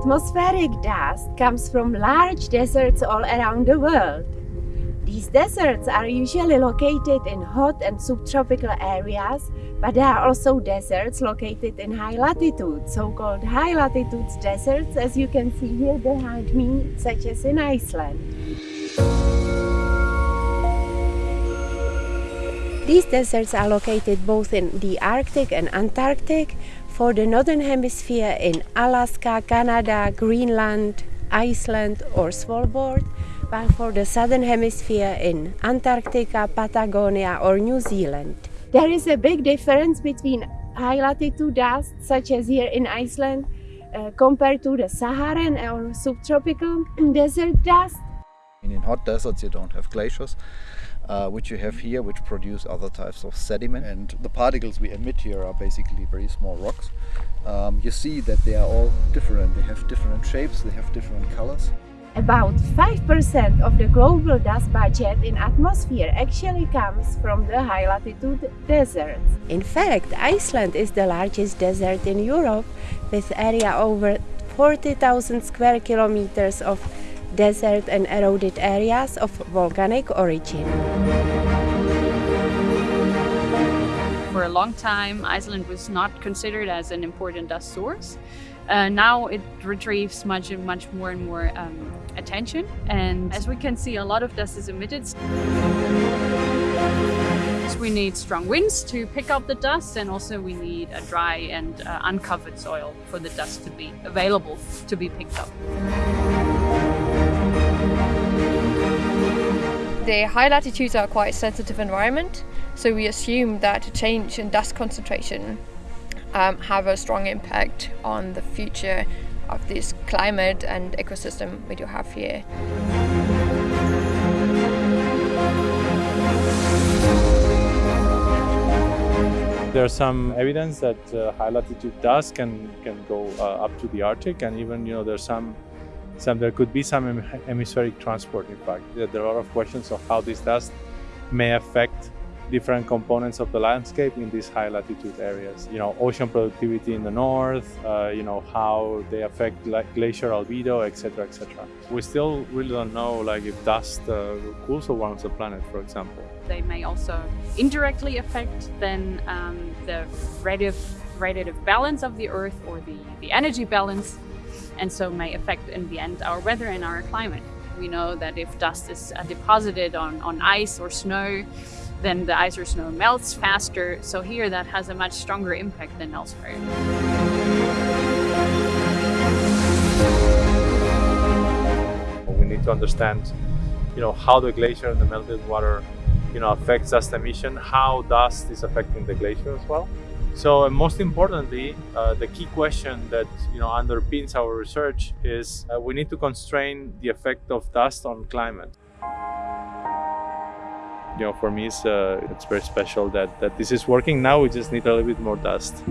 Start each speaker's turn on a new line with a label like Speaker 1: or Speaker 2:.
Speaker 1: atmospheric dust comes from large deserts all around the world. These deserts are usually located in hot and subtropical areas, but there are also deserts located in high latitudes, so-called high latitudes deserts, as you can see here behind me, such as in Iceland. These deserts are located both in the Arctic and Antarctic, for the Northern Hemisphere in Alaska, Canada, Greenland, Iceland or Svalbard, but for the Southern Hemisphere in Antarctica, Patagonia or New Zealand. There is a big difference between high latitude dust, such as here in Iceland, uh, compared to the Saharan or subtropical desert dust.
Speaker 2: In hot deserts you don't have glaciers, uh, which you have here, which produce other types of sediment. And the particles we emit here are basically very small rocks. Um, you see that they are all different. They have different shapes, they have different colors.
Speaker 1: About 5% of the global dust budget in atmosphere actually comes from the high latitude deserts. In fact, Iceland is the largest desert in Europe with area over 40,000 square kilometers of desert and eroded areas of volcanic origin.
Speaker 3: For a long time, Iceland was not considered as an important dust source. Uh, now it retrieves much much more and more um, attention. And as we can see, a lot of dust is emitted. We need strong winds to pick up the dust and also we need a dry and uh, uncovered soil for the dust to be available to be picked up.
Speaker 4: The high latitudes are quite a sensitive environment, so we assume that change in dust concentration um, have a strong impact on the future of this climate and ecosystem we do have here.
Speaker 5: There's some evidence that uh, high latitude dust can can go uh, up to the Arctic, and even you know there's some some there could be some hemispheric transport. In fact, there are a lot of questions of how this dust may affect different components of the landscape in these high latitude areas. You know, ocean productivity in the north, uh, you know, how they affect glacier albedo, etc., etc. We still really don't know, like, if dust uh, cools or warms the planet, for example.
Speaker 3: They may also indirectly affect then um, the radiative balance of the Earth or the, the energy balance, and so may affect in the end our weather and our climate. We know that if dust is uh, deposited on, on ice or snow, then the ice or snow melts faster. So here that has a much stronger impact than elsewhere.
Speaker 5: We need to understand, you know, how the glacier and the melted water, you know, affects dust emission, how dust is affecting the glacier as well. So most importantly, uh, the key question that you know underpins our research is uh, we need to constrain the effect of dust on climate you know, for me, it's, uh, it's very special that, that this is working now. We just need a little bit more dust.